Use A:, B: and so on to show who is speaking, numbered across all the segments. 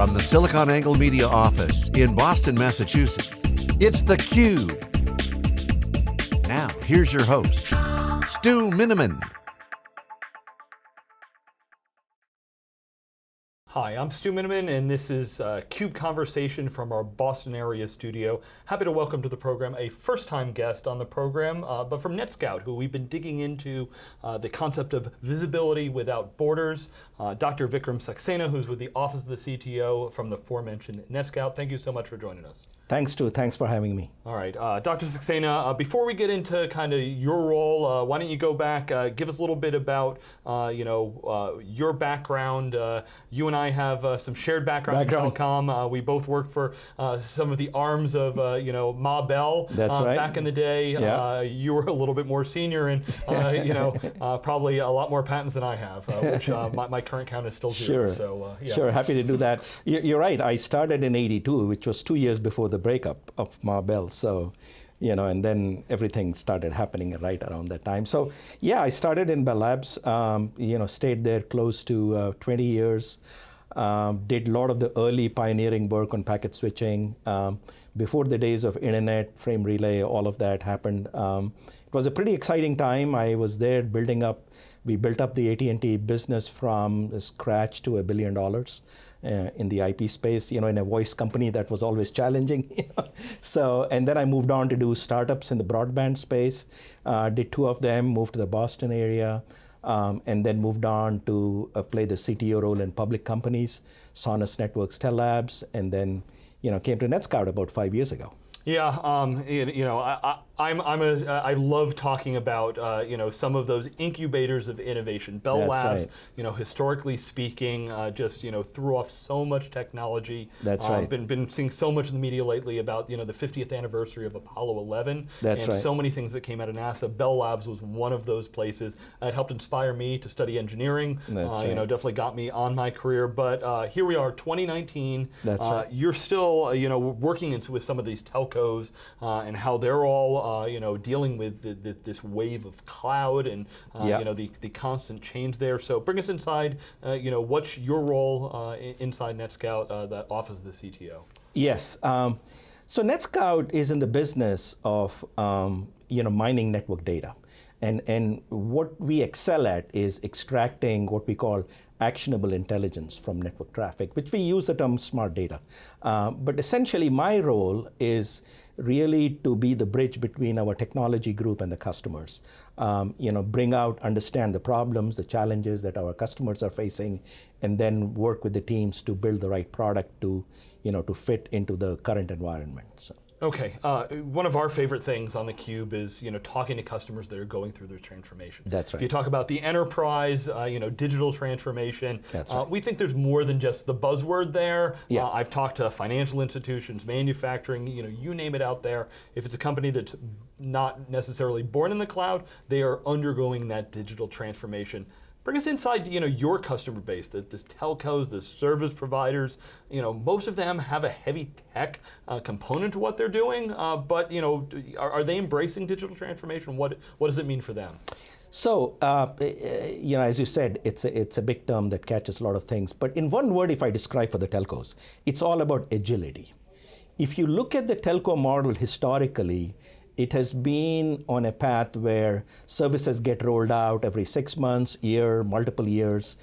A: From the SiliconANGLE Media office in Boston, Massachusetts, it's theCUBE. Now, here's your host, Stu Miniman.
B: Hi, I'm Stu Miniman, and this is uh, CUBE Conversation from our Boston area studio. Happy to welcome to the program a first-time guest on the program, uh, but from NetScout, who we've been digging into uh, the concept of visibility without borders. Uh, Dr. Vikram Saxena, who's with the Office of the CTO from the aforementioned NetScout. Thank you so much for joining us.
C: Thanks, Stu. Thanks for having me.
B: All right, uh, Dr. Saxena, uh, before we get into kind of your role, uh, why don't you go back, uh, give us a little bit about, uh, you know, uh, your background. you and I have some shared background, background. in telecom. we both worked for some of the arms of, you know, Ma Bell.
C: That's right.
B: Back in the day,
C: yeah.
B: you were a little bit more senior and, you know, probably a lot more patents than I have, which my, my, current count is still
C: zero.
B: Sure. So,
C: yeah. Sure, happy to do that. You're right. I started in 82, which was two years before the breakup of Ma Bell. So, you know, and then everything started happening right around that time. So, yeah, I started in Bell Labs, um, you know, stayed there close to uh, 20 years, um, did a lot of the early pioneering work on packet switching. Um, before the days of internet, frame relay, all of that happened. Um, it was a pretty exciting time. I was there building up, we built up the AT&T business from scratch to a billion dollars uh, in the IP space, you know, in a voice company that was always challenging. so, and then I moved on to do startups in the broadband space, uh, did two of them, moved to the Boston area, um, and then moved on to uh, play the CTO role in public companies, Sonus Networks, Tellabs, and then, you know, came to NetScout about five years ago.
B: Yeah, um, you, you know, I, I'm, I'm a, I love talking about, uh, you know, some of those incubators of innovation. Bell
C: That's
B: Labs,
C: right.
B: you know, historically speaking, uh, just, you know, threw off so much technology.
C: That's
B: uh,
C: right.
B: Been, been seeing so much in the media lately about, you know, the 50th anniversary of Apollo 11.
C: That's
B: and
C: right.
B: so many things that came out of NASA. Bell Labs was one of those places. it helped inspire me to study engineering.
C: That's
B: uh,
C: right.
B: You know, definitely got me on my career. But uh, here we are, 2019.
C: That's
B: uh,
C: right.
B: You're still, uh, you know, working with some of these telcos and how they're all, you know, dealing with the, the, this wave of cloud and uh,
C: yeah.
B: you know the, the constant change there. So bring us inside. Uh, you know, what's your role uh, inside NetScout, uh, the office of the CTO?
C: Yes. Um, so NetScout is in the business of um, you know mining network data. And, and what we excel at is extracting what we call actionable intelligence from network traffic, which we use the term smart data. Uh, but essentially my role is really to be the bridge between our technology group and the customers. Um, you know, bring out, understand the problems, the challenges that our customers are facing, and then work with the teams to build the right product to, you know, to fit into the current environment. So.
B: Okay, uh, one of our favorite things on theCUBE is you know, talking to customers that are going through their transformation.
C: That's right.
B: If you talk about the enterprise, uh, you know, digital transformation,
C: That's
B: uh,
C: right.
B: we think there's more than just the buzzword there.
C: Yeah.
B: Uh, I've talked to financial institutions, manufacturing, you know, you name it out there. If it's a company that's not necessarily born in the cloud, they are undergoing that digital transformation. Bring us inside, you know, your customer base, the, the telcos, the service providers. You know, most of them have a heavy tech uh, component to what they're doing, uh, but you know, are, are, they embracing digital transformation? What what does it mean for them?
C: So, uh, you know, as you said, it's a, it's a big term that catches a lot of things. But in one word, if I describe for the telcos, it's all about agility. If you look at the telco model historically, it has been on a path where services get rolled out every six months, year, multiple years.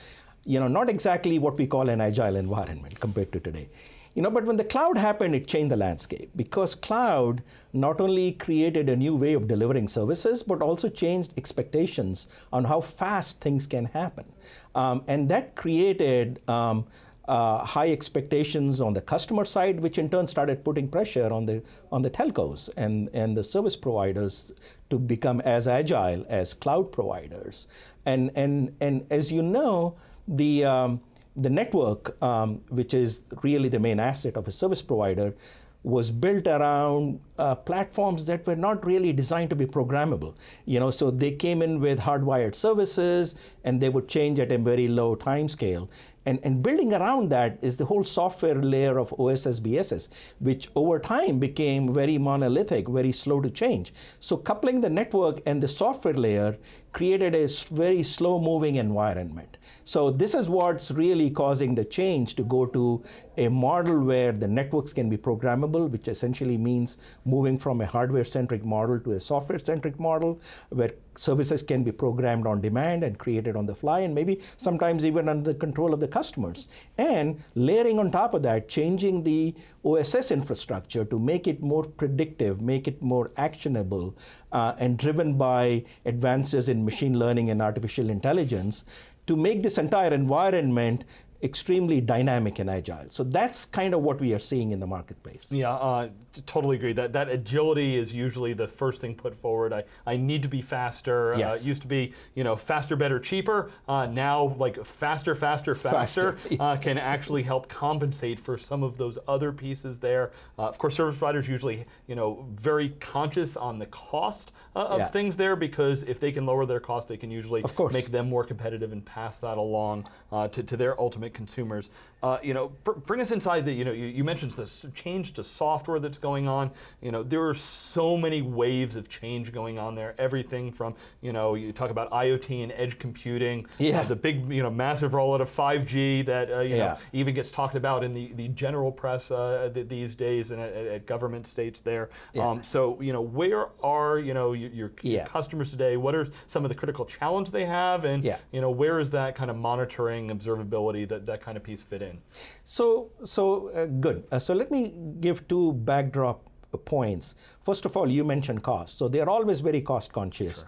C: You know, not exactly what we call an agile environment compared to today. You know, but when the cloud happened, it changed the landscape because cloud not only created a new way of delivering services, but also changed expectations on how fast things can happen. Um, and that created um, uh, high expectations on the customer side, which in turn started putting pressure on the on the telcos and and the service providers to become as agile as cloud providers. And and and as you know, the um, the network, um, which is really the main asset of a service provider, was built around uh, platforms that were not really designed to be programmable. You know, so they came in with hardwired services, and they would change at a very low time scale. And, and building around that is the whole software layer of OSS BSS, which over time became very monolithic, very slow to change. So coupling the network and the software layer created a very slow moving environment. So this is what's really causing the change to go to a model where the networks can be programmable, which essentially means moving from a hardware-centric model to a software-centric model, where services can be programmed on demand and created on the fly, and maybe sometimes even under the control of the customers. And layering on top of that, changing the OSS infrastructure to make it more predictive, make it more actionable, uh, and driven by advances in machine learning and artificial intelligence to make this entire environment extremely dynamic and agile. So that's kind of what we are seeing in the marketplace.
B: Yeah, uh, totally agree. That that agility is usually the first thing put forward. I, I need to be faster.
C: Yes.
B: Uh, it used to be, you know, faster, better, cheaper. Uh, now, like faster, faster, faster,
C: Faster.
B: uh, can actually help compensate for some of those other pieces there. Uh, of course, service providers usually, you know, very conscious on the cost uh, of
C: Yeah.
B: things there because if they can lower their cost, they can usually
C: Of course.
B: make them more competitive and pass that along uh, to, to their ultimate consumers. Uh, you know, br- bring us inside the, you know, you, you mentioned this change to software that's going on. You know, there are so many waves of change going on there. Everything from, you know, you talk about IoT and edge computing,
C: Yeah.
B: uh, the big, you know, massive rollout of 5G that, uh, you
C: Yeah.
B: know, even gets talked about in the, the general press uh, th- these days and at, at government states there.
C: Yeah.
B: Um, so, you know, where are, you know, your, your, your
C: Yeah.
B: customers today? What are some of the critical challenges they have? And,
C: Yeah.
B: you know, where is that kind of monitoring, observability, that, that kind of piece fit in?
C: So, so uh, good. Uh, so let me give two backdrop points. First of all, you mentioned cost. So they are always very cost conscious,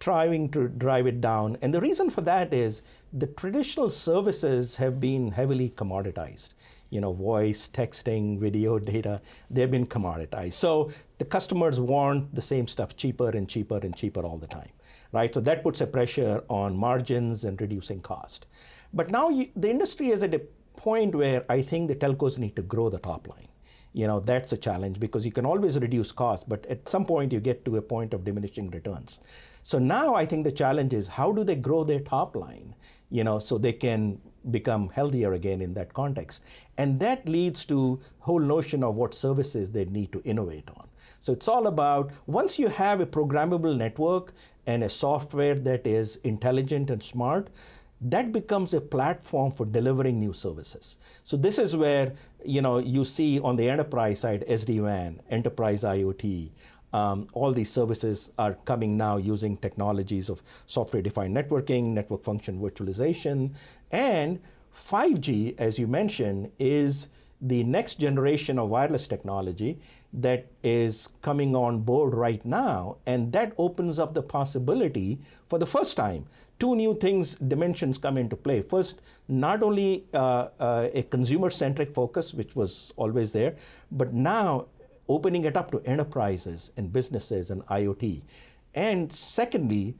C: trying to drive it down. And the reason for that is the traditional services have been heavily commoditized. You know, voice, texting, video, data, they've been commoditized. So the customers want the same stuff cheaper and cheaper and cheaper all the time, right? So that puts a pressure on margins and reducing cost. But now you, the industry is at a point where I think the telcos need to grow the top line. You know, that's a challenge because you can always reduce cost, but at some point you get to a point of diminishing returns. So now I think the challenge is how do they grow their top line, you know, so they can become healthier again in that context. And that leads to whole notion of what services they need to innovate on. So it's all about once you have a programmable network and a software that is intelligent and smart, that becomes a platform for delivering new services. So this is where you know you see on the enterprise side SD-WAN, enterprise IoT, um, all these services are coming now using technologies of software-defined networking, network function virtualization, and 5G, as you mentioned, is the next generation of wireless technology that is coming on board right now, and that opens up the possibility for the first time. Two new things, dimensions come into play. First, not only uh, uh, a consumer centric focus, which was always there, but now opening it up to enterprises and businesses and IoT. And secondly,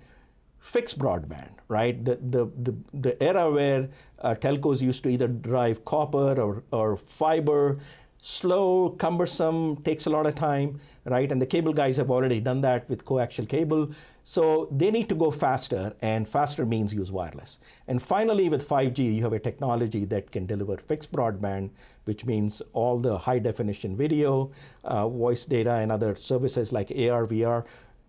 C: fixed broadband, right? The, the, the, the era where uh, telcos used to either drive copper or, or fiber, slow, cumbersome, takes a lot of time, right? And the cable guys have already done that with coaxial cable. So they need to go faster, and faster means use wireless. And finally, with 5G, you have a technology that can deliver fixed broadband, which means all the high definition video, uh, voice data, and other services like AR, VR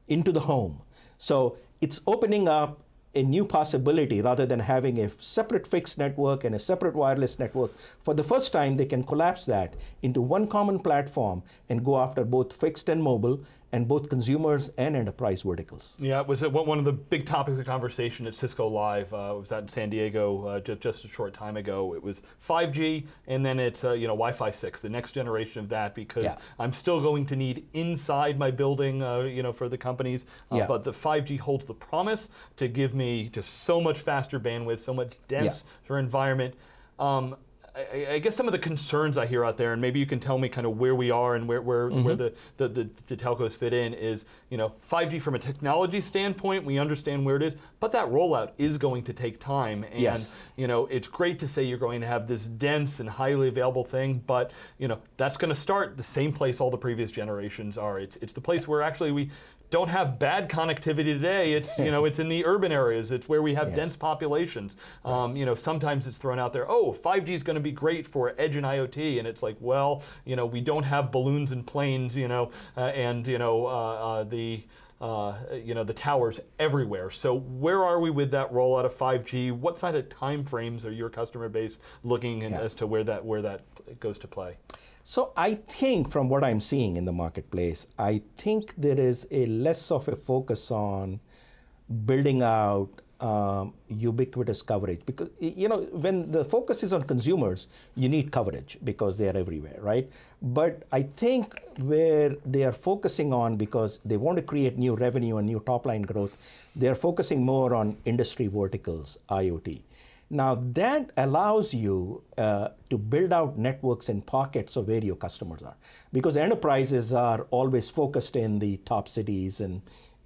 C: into the home. So it's opening up a new possibility rather than having a separate fixed network and a separate wireless network. For the first time, they can collapse that into one common platform and go after both fixed and mobile and both consumers and enterprise verticals.
B: Yeah, it was uh, one of the big topics of conversation at Cisco Live. Uh, it was out in San Diego uh, just, just a short time ago. It was 5G, and then it's uh, you know Wi-Fi 6, the next generation of that, because
C: Yeah.
B: I'm still going to need inside my building, uh, you know, for the companies. Uh,
C: Yeah.
B: But the 5G holds the promise to give me just so much faster bandwidth, so much dense for environment. Um, I, I guess some of the concerns I hear out there, and maybe you can tell me kind of where we are and where, where, where mm-hmm. the, the, the, the telcos fit in, is you know 5G from a technology standpoint, we understand where it is, but that rollout is going to take time. And
C: Yes.
B: you know it's great to say you're going to have this dense and highly available thing, but you know that's going to start the same place all the previous generations are. It's it's the place where actually we don't have bad connectivity today. It's you know it's in the urban areas. It's where we have
C: Yes.
B: dense populations. Um, you know sometimes it's thrown out there. Oh, 5G is going to be great for edge and IoT, and it's like, well, you know we don't have balloons and planes, you know, uh, and you know uh, uh, the uh, you know, the towers everywhere. So where are we with that rollout of 5G? What side of time frames are your customer base looking yeah. as to where that where that goes to play?
C: So I think from what I'm seeing in the marketplace, I think there is a less of a focus on building out um, ubiquitous coverage. Because you know when the focus is on consumers you need coverage because they are everywhere right? But i think where they are focusing on because they want to create new revenue and new top line growth they are focusing more on industry verticals iot. Now that allows you uh, to build out networks in pockets of where your customers are. Because enterprises are always focused in the top cities and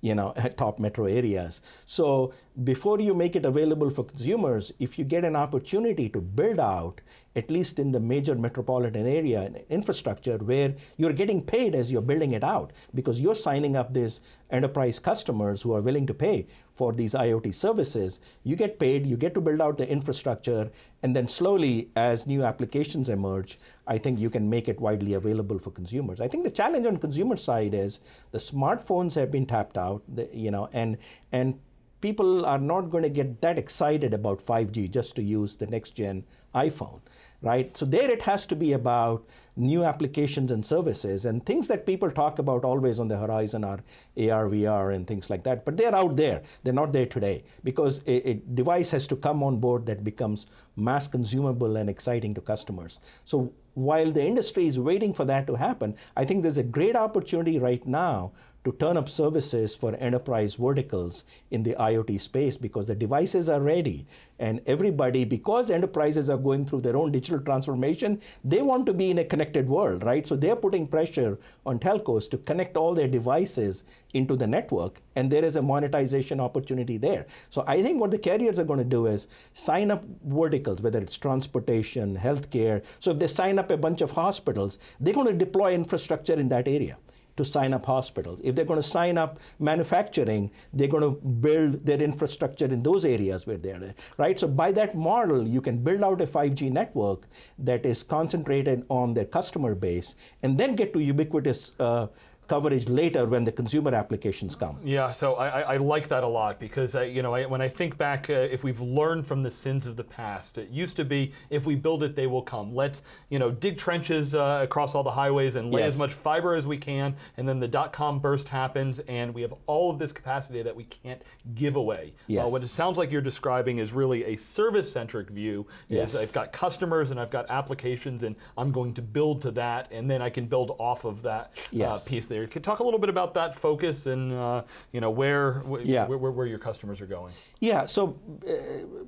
C: you know, top metro areas. So before you make it available for consumers, if you get an opportunity to build out, at least in the major metropolitan area, infrastructure where you're getting paid as you're building it out, because you're signing up these enterprise customers who are willing to pay for these IoT services, you get paid, you get to build out the infrastructure, and then slowly, as new applications emerge, I think you can make it widely available for consumers. I think the challenge on consumer side is the smartphones have been tapped out, you know, and and people are not going to get that excited about 5G just to use the next gen iPhone, right? So there it has to be about new applications and services and things that people talk about always on the horizon are AR, VR and things like that. But they're out there. They're not there today because a, a device has to come on board that becomes mass consumable and exciting to customers. So while the industry is waiting for that to happen, I think there's a great opportunity right now to turn up services for enterprise verticals in the IoT space because the devices are ready. And everybody, because enterprises are going through their own digital transformation, they want to be in a connected world, right? So they're putting pressure on telcos to connect all their devices into the network, and there is a monetization opportunity there. So I think what the carriers are going to do is sign up verticals, whether it's transportation, healthcare. So if they sign up a bunch of hospitals, they're going to deploy infrastructure in that area to sign up hospitals. If they're going to sign up manufacturing, they're going to build their infrastructure in those areas where they're right? So by that model, you can build out a 5G network that is concentrated on their customer base and then get to ubiquitous uh, coverage later when the consumer applications come.
B: Yeah, so I, I like that a lot because I, you know I, when I think back, uh, if we've learned from the sins of the past, it used to be if we build it, they will come. Let's you know dig trenches uh, across all the highways and lay yes. as much fiber as we can, and then the dot com burst happens, and we have all of this capacity that we can't give away.
C: Yes.
B: Uh, what it sounds like you're describing is really a service-centric view.
C: Yes.
B: I've got customers and I've got applications, and I'm going to build to that, and then I can build off of that uh,
C: yes.
B: piece there. Can talk a little bit about that focus and uh, you know where, yeah. where, where, where your customers are going.
C: Yeah. So uh,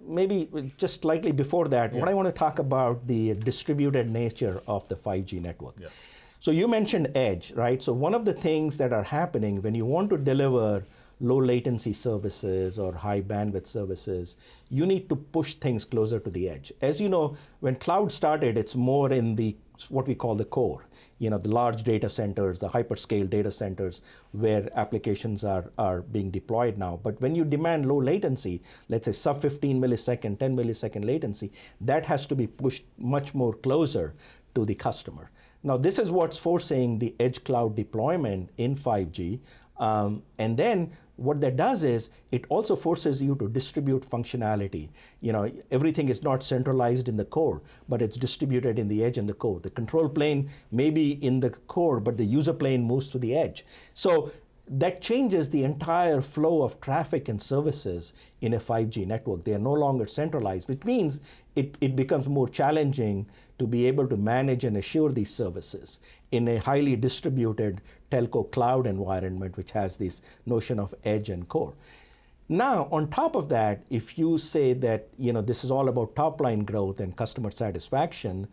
C: maybe just slightly before that, yeah. what I want to talk about the distributed nature of the 5G network.
B: Yeah.
C: So you mentioned edge, right? So one of the things that are happening when you want to deliver low latency services or high bandwidth services, you need to push things closer to the edge. As you know, when cloud started, it's more in the what we call the core, you know, the large data centers, the hyperscale data centers where applications are, are being deployed now. But when you demand low latency, let's say sub 15 millisecond, 10 millisecond latency, that has to be pushed much more closer to the customer. Now, this is what's forcing the edge cloud deployment in 5G. Um, and then what that does is it also forces you to distribute functionality. You know, everything is not centralized in the core, but it's distributed in the edge and the core. The control plane may be in the core, but the user plane moves to the edge. So that changes the entire flow of traffic and services in a 5G network. They are no longer centralized, which means it, it becomes more challenging to be able to manage and assure these services in a highly distributed telco cloud environment, which has this notion of edge and core. Now, on top of that, if you say that you know this is all about top line growth and customer satisfaction,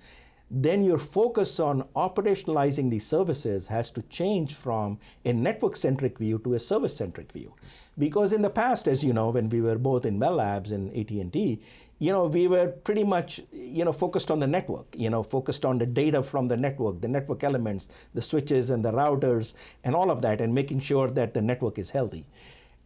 C: then your focus on operationalizing these services has to change from a network-centric view to a service-centric view. Because in the past, as you know, when we were both in Bell Labs and AT&T, you know, we were pretty much, you know, focused on the network, you know, focused on the data from the network, the network elements, the switches and the routers and all of that, and making sure that the network is healthy.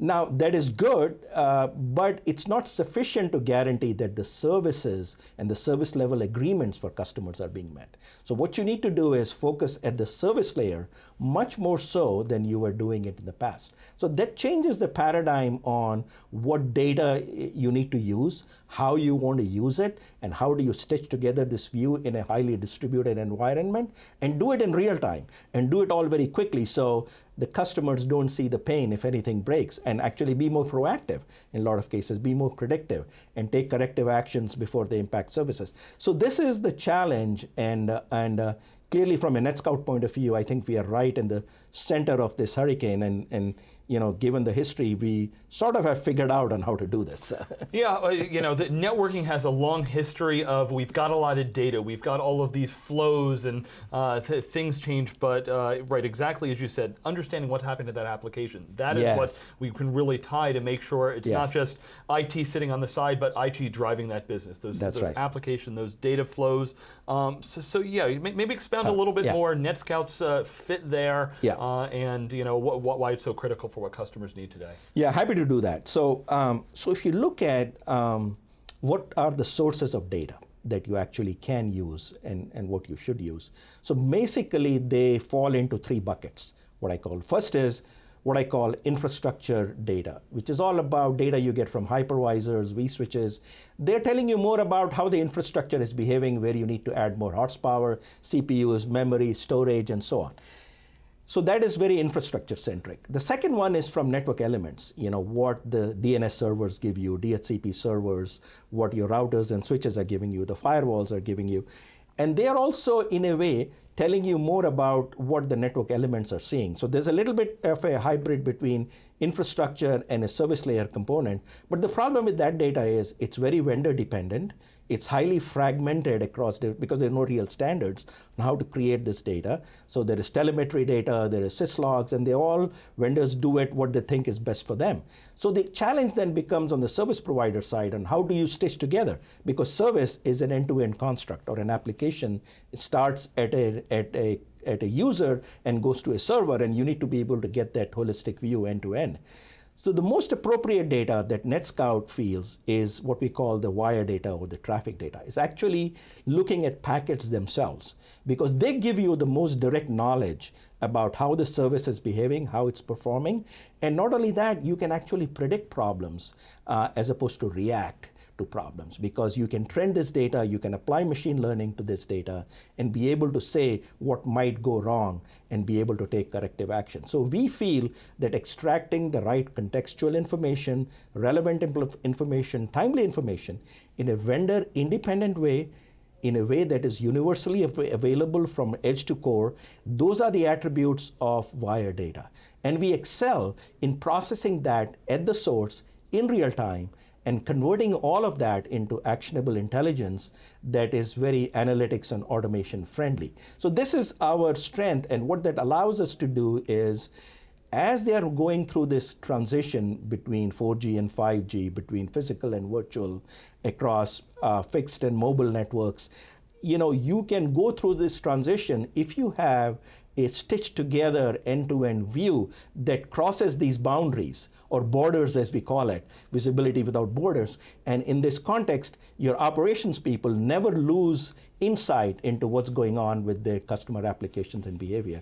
C: Now, that is good, uh, but it's not sufficient to guarantee that the services and the service level agreements for customers are being met. So, what you need to do is focus at the service layer much more so than you were doing it in the past. So, that changes the paradigm on what data you need to use, how you want to use it, and how do you stitch together this view in a highly distributed environment, and do it in real time, and do it all very quickly. So, the customers don't see the pain if anything breaks and actually be more proactive in a lot of cases, be more predictive and take corrective actions before they impact services. So this is the challenge and, uh, and uh, clearly from a NetScout point of view, I think we are right in the center of this hurricane and, and you know, given the history, we sort of have figured out on how to do this.
B: yeah, uh, you know, the networking has a long history of we've got a lot of data, we've got all of these flows and uh, th things change, but uh, right, exactly as you said, understanding what's happened to that application. That is yes. what we can really tie to make sure it's yes. not just IT sitting on the side, but IT driving that business. Those,
C: That's
B: those
C: right.
B: application, those data flows. Um, so, so, yeah, maybe expound a little bit
C: yeah.
B: more. NetScout's uh, fit there,
C: yeah.
B: Uh, and you know what, what, why it's so critical for for what customers need today?
C: Yeah, happy to do that. So, um, so if you look at um, what are the sources of data that you actually can use and, and what you should use. So basically they fall into three buckets, what I call. First is what I call infrastructure data, which is all about data you get from hypervisors, vSwitches. They're telling you more about how the infrastructure is behaving, where you need to add more horsepower, CPUs, memory, storage, and so on. So that is very infrastructure centric. The second one is from network elements, you know, what the DNS servers give you, DHCP servers, what your routers and switches are giving you, the firewalls are giving you. And they are also, in a way, telling you more about what the network elements are seeing. So there's a little bit of a hybrid between infrastructure and a service layer component. But the problem with that data is it's very vendor dependent. It's highly fragmented across, because there are no real standards on how to create this data. So there is telemetry data, there is syslogs, and they all, vendors do it what they think is best for them. So the challenge then becomes on the service provider side on how do you stitch together? Because service is an end-to-end -end construct or an application starts at a, at a at a user and goes to a server, and you need to be able to get that holistic view end to end. So the most appropriate data that NetScout feels is what we call the wire data or the traffic data. It's actually looking at packets themselves because they give you the most direct knowledge about how the service is behaving, how it's performing. And not only that, you can actually predict problems uh, as opposed to react to problems because you can trend this data, you can apply machine learning to this data and be able to say what might go wrong and be able to take corrective action. So we feel that extracting the right contextual information, relevant information, timely information in a vendor independent way in a way that is universally av available from edge to core, those are the attributes of wire data. And we excel in processing that at the source in real time and converting all of that into actionable intelligence that is very analytics and automation friendly. So this is our strength and what that allows us to do is as they are going through this transition between 4G and 5G, between physical and virtual, across uh, fixed and mobile networks, you know, you can go through this transition if you have a stitched together end-to-end view that crosses these boundaries or borders as we call it, visibility without borders. And in this context, your operations people never lose insight into what's going on with their customer applications and behavior.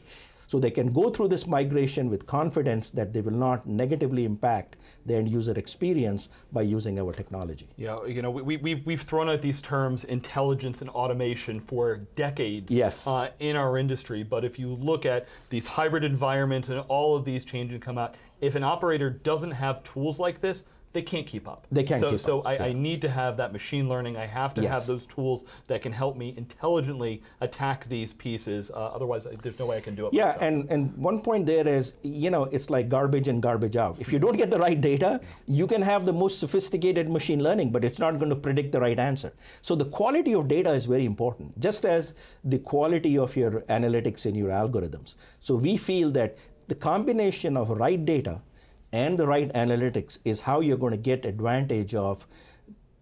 C: So they can go through this migration with confidence that they will not negatively impact the end user experience by using our technology.
B: Yeah, you know, we, we've, we've thrown out these terms intelligence and automation for decades
C: yes.
B: Uh, in our industry, but if you look at these hybrid environments and all of these changes come out, if an operator doesn't have tools like this, they can't keep up.
C: They can't
B: so,
C: keep
B: so
C: up.
B: I,
C: yeah.
B: I, need to have that machine learning. I have to
C: yes.
B: have those tools that can help me intelligently attack these pieces. Uh, otherwise, there's no way I can do it.
C: Yeah,
B: myself.
C: and, and one point there is, you know, it's like garbage in, garbage out. If you don't get the right data, you can have the most sophisticated machine learning, but it's not going to predict the right answer. So the quality of data is very important, just as the quality of your analytics and your algorithms. So we feel that the combination of right data and the right analytics is how you're going to get advantage of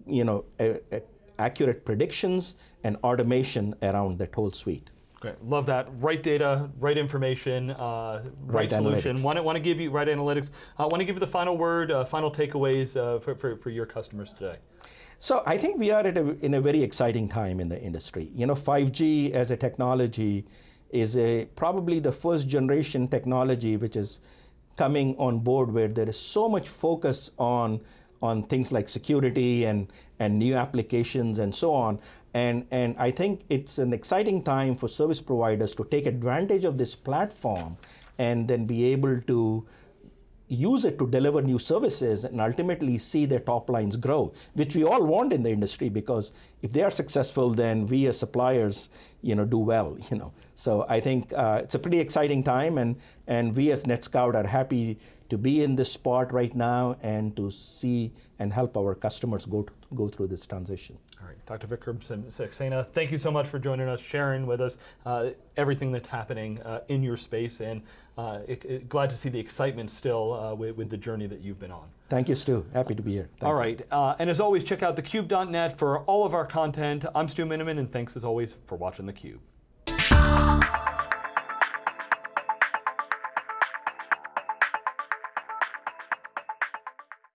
C: you know, a, a accurate predictions and automation around that whole suite.
B: Great. Love that. Right data, right information, uh, right,
C: Right
B: solution. Want to want to give you right analytics. I want to give you the final word, uh, final takeaways uh, for, for, for your customers today.
C: So I think we are at a, in a very exciting time in the industry. You know, 5G as a technology is a, probably the first generation technology which is coming on board where there is so much focus on on things like security and and new applications and so on. And and I think it's an exciting time for service providers to take advantage of this platform and then be able to use it to deliver new services and ultimately see their top lines grow, which we all want in the industry because if they are successful, then we as suppliers, you know, do well, you know. So I think uh, it's a pretty exciting time, and and we as NetScout are happy to be in this spot right now and to see and help our customers go to, go through this transition.
B: All right, Dr. Vikram Saxena, thank you so much for joining us, sharing with us uh, everything that's happening uh, in your space, and uh, it, it, glad to see the excitement still uh, with, with, the journey that you've been on.
C: Thank you, Stu. Happy to be here. Thank
B: all right, uh, and as always, check out thecube.net for all of our content. I'm Stu Miniman, and thanks as always for watching theCUBE.